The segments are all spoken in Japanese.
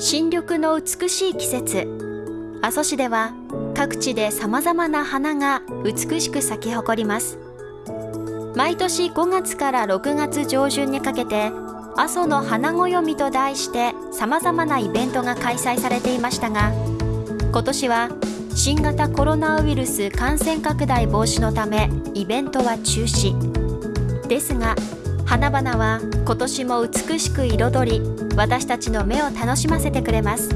新緑の美しい季節。阿蘇市では各地で様々な花が美しく咲き誇ります。毎年5月から6月上旬にかけて阿蘇の花暦と題して様々なイベントが開催されていましたが今年は新型コロナウイルス感染拡大防止のためイベントは中止。ですが花々は今年も美しく彩り私たちの目を楽しませてくれます。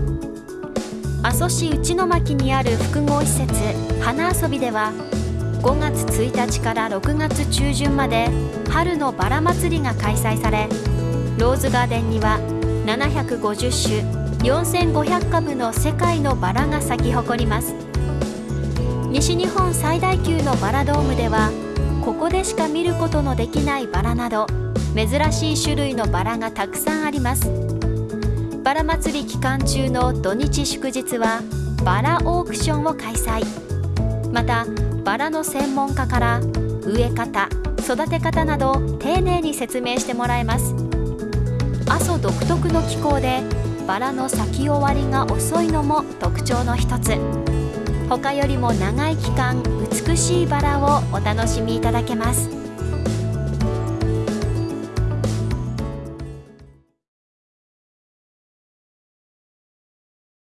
阿蘇市内巻にある複合施設花遊びでは5月1日から6月中旬まで春のバラ祭りが開催されローズガーデンには750種4500株の世界のバラが咲き誇ります。西日本最大級のバラドームではここでしか見ることのできないバラなど珍しい種類のバラがたくさんあります。バラ祭り期間中の土日祝日はバラオークションを開催。またバラの専門家から植え方育て方など丁寧に説明してもらえます。阿蘇独特の気候でバラの咲き終わりが遅いのも特徴の一つ。他よりも長い期間美しいバラをお楽しみいただけます。